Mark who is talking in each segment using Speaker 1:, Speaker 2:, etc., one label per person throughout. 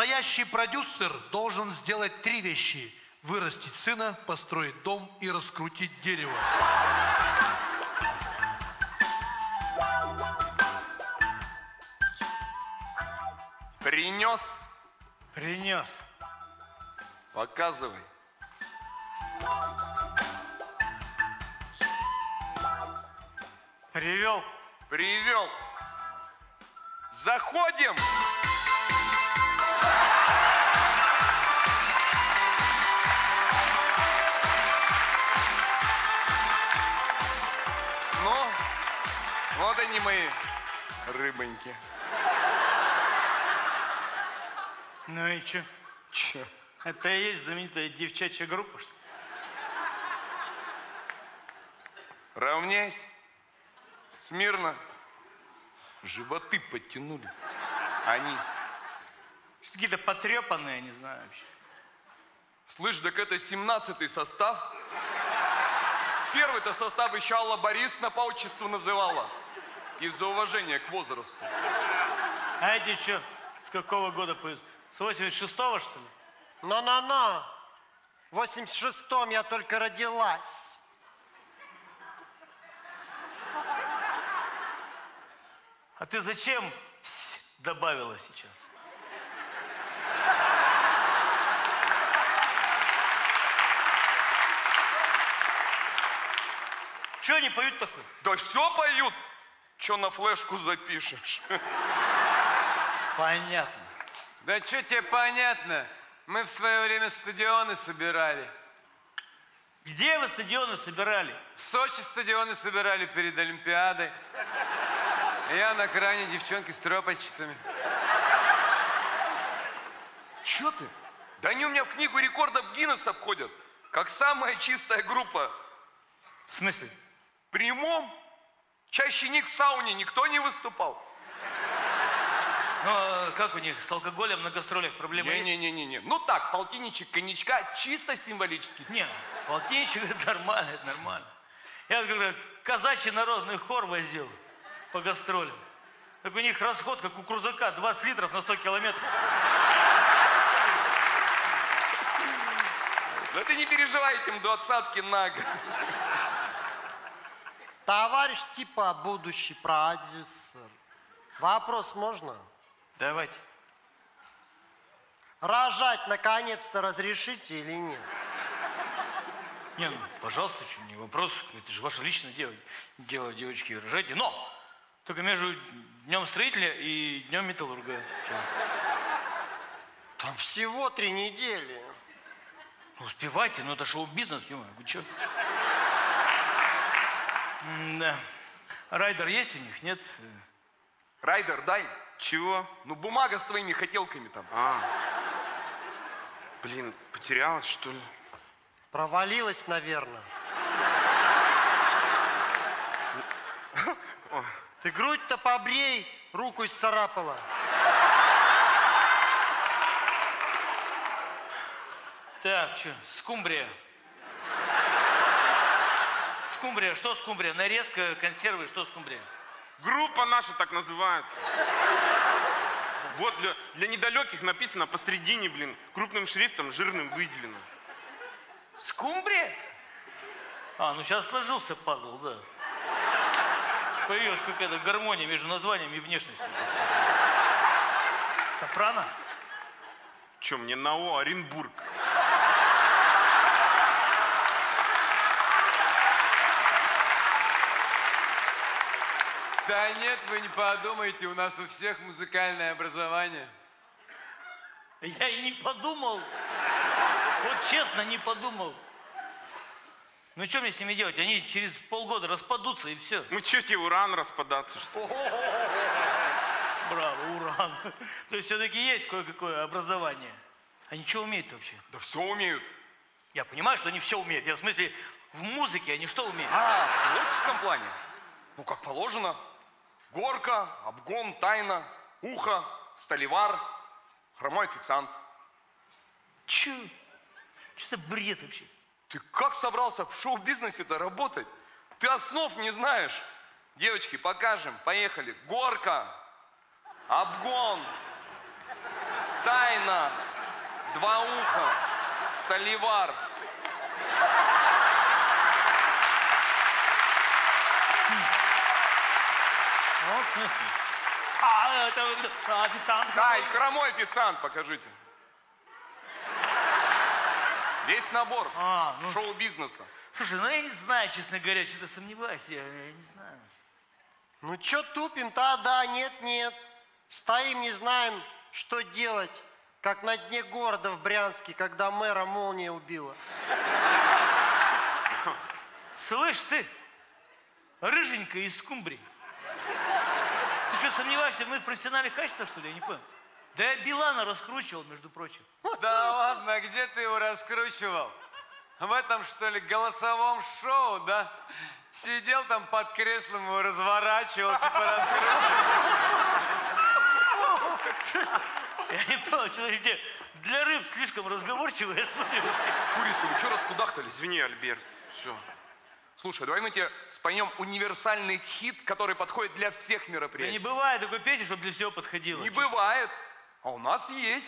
Speaker 1: Настоящий продюсер должен сделать три вещи. Вырастить сына, построить дом и раскрутить дерево.
Speaker 2: Принес?
Speaker 3: Принес.
Speaker 2: Показывай.
Speaker 3: Привел.
Speaker 2: Привел. Заходим. Ну, рыбоньки.
Speaker 3: Ну и что?
Speaker 2: Че?
Speaker 3: Это и есть знаменитая девчачья группа, что ли?
Speaker 2: Равняйся. Смирно. Животы подтянули. Они.
Speaker 3: Что Какие-то потрепанные, я не знаю вообще.
Speaker 2: Слышь, так это 17-й состав. Первый-то состав еще Алла Борисовна по отчеству называла. Из-за уважения к возрасту.
Speaker 3: А эти что, с какого года поют? С 86-го, что ли?
Speaker 4: Но-но-но. В 86-м я только родилась.
Speaker 3: А ты зачем добавила сейчас? Что они поют такое?
Speaker 2: Да все поют. Че на флешку запишешь?
Speaker 3: Понятно.
Speaker 5: Да что тебе понятно? Мы в свое время стадионы собирали.
Speaker 3: Где вы стадионы собирали?
Speaker 5: В Сочи стадионы собирали перед Олимпиадой. Я на кране девчонки с тропочцами.
Speaker 2: Че ты? Да они у меня в книгу рекордов Гиннесса входят. Как самая чистая группа.
Speaker 3: В смысле?
Speaker 2: В прямом. Чаще них в сауне никто не выступал.
Speaker 3: Ну, а как у них с алкоголем на гастролях проблемы есть?
Speaker 2: Не-не-не-не. Ну так, полтинничек коньячка чисто символически.
Speaker 3: Не, полтинничек это нормально, это нормально. Я когда казачий народный хор возил по гастролям. Так у них расход, как у крузака, 20 литров на 100 километров.
Speaker 2: Да ты не переживай этим двадцатки на год.
Speaker 4: Товарищ типа будущий продюсер. Вопрос можно?
Speaker 3: Давайте.
Speaker 4: Рожать наконец-то разрешите или нет?
Speaker 3: Не, ну, пожалуйста, что, не вопрос. Это же ваше личное дело. Дело, девочки, рожайте. Но! Только между днем строителя и днем металлурга.
Speaker 4: Там всего три недели.
Speaker 3: Ну, успевайте, ну это шоу-бизнес, ё вы чё? Да. Райдер есть у них, нет?
Speaker 2: Райдер, дай. Чего? Ну, бумага с твоими хотелками там.
Speaker 6: А. Блин, потерялась, что ли?
Speaker 4: Провалилась, наверное. Ты грудь-то побрей, руку исцарапала.
Speaker 3: Так, что, скумбрия. Скумбрия, что скумбрия? Нарезка, консервы, что скумбрия?
Speaker 6: Группа наша так называется. Вот для, для недалеких написано посредине, блин, крупным шрифтом, жирным выделено.
Speaker 3: Скумбрия? А, ну сейчас сложился пазл, да. Появилась какая-то гармония между названием и внешностью. Сопрано?
Speaker 6: Че, мне НАО Оренбург.
Speaker 5: Да нет, вы не подумайте, у нас у всех музыкальное образование.
Speaker 3: Я и не подумал. Вот честно, не подумал. Ну что мне с ними делать? Они через полгода распадутся и все.
Speaker 6: Мы че тебе уран распадаться, что ли?
Speaker 3: Браво, уран. То есть все-таки есть кое-какое образование. Они что умеют вообще?
Speaker 2: Да все умеют.
Speaker 3: Я понимаю, что они все умеют. Я в смысле, в музыке они что умеют?
Speaker 2: А, в творческом плане? Ну, как положено. Горка, обгон, тайна, ухо, столевар, хромой официант.
Speaker 3: Че? Что за бред вообще?
Speaker 2: Ты как собрался в шоу-бизнесе-то работать? Ты основ не знаешь. Девочки, покажем. Поехали. Горка, обгон, Тайна. Два уха. Столивар.
Speaker 3: Вот в смысле. А, это э, официант.
Speaker 2: Ай, хромой официант, покажите. Весь набор
Speaker 3: А, ну,
Speaker 2: шоу-бизнеса.
Speaker 3: слушай, ну я не знаю, честно говоря, что-то сомневаюсь, я, я не знаю.
Speaker 4: Ну чё тупим? Да, да, нет, нет. Стоим, не знаем, что делать. Как на дне города в Брянске, когда мэра молния убила.
Speaker 3: Слышь ты, рыженькая из скумбрии. Ты что, сомневаешься, мы в профессиональных качествах, что ли? Я не понял. Да я Билана раскручивал, между прочим.
Speaker 5: Да ладно, где ты его раскручивал? В этом, что ли, голосовом шоу, да? Сидел там под креслом, его разворачивал, типа раскручивал.
Speaker 3: Я не понял, человек где для рыб слишком разговорчивый, я смотрю.
Speaker 2: Курица, вы что раскудахтались?
Speaker 6: Извини, Альберт. Все.
Speaker 2: Слушай, давай мы тебе споем универсальный хит, который подходит для всех
Speaker 3: Да не
Speaker 2: мероприятий.
Speaker 3: бывает такой песни, чтобы для всего подходило.
Speaker 2: Не бывает. А у нас есть.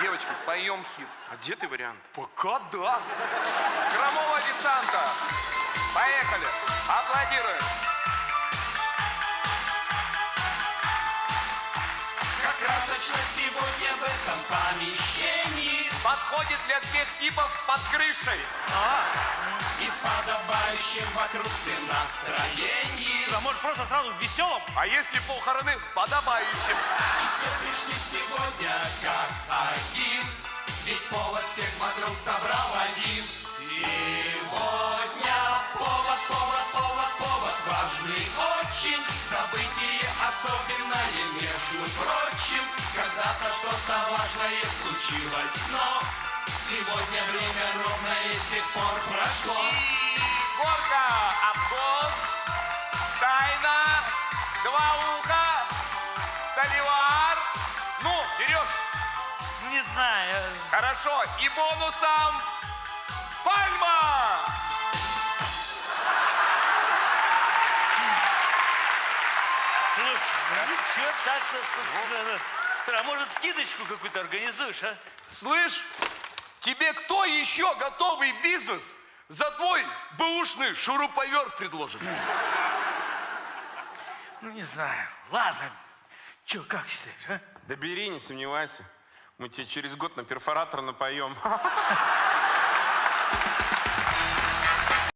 Speaker 2: Девочки, поем хит.
Speaker 6: А где ты вариант?
Speaker 2: Пока да. Хромого официанта. Поехали. Аплодируем.
Speaker 7: Как красочно сегодня в этом помещении
Speaker 2: Подходит для всех типов под крышей.
Speaker 7: И в подобающем вокруг всем настроении
Speaker 3: А может просто сразу в веселом?
Speaker 2: А если похороны подобающим?
Speaker 7: И все пришли сегодня как один Ведь повод всех вокруг собрал один Сегодня повод, повод, повод, повод Важный очень Событие особенное, между прочим Когда-то что-то важное случилось, но Сегодня время ровное с тех пор прошло
Speaker 2: Горка, обгон, тайна, два уха, столивар. Ну, вперед.
Speaker 3: Не знаю.
Speaker 2: Хорошо. И бонусом
Speaker 3: Ничего так-то, собственно. А может скидочку какую-то организуешь, а?
Speaker 2: Слышь, тебе кто еще готовый бизнес за твой бэушный шуруповерт предложит?
Speaker 3: Ну не знаю. Ладно. Че, как считаешь, а?
Speaker 6: Да бери, не сомневайся. Мы тебе через год на перфоратор напоем.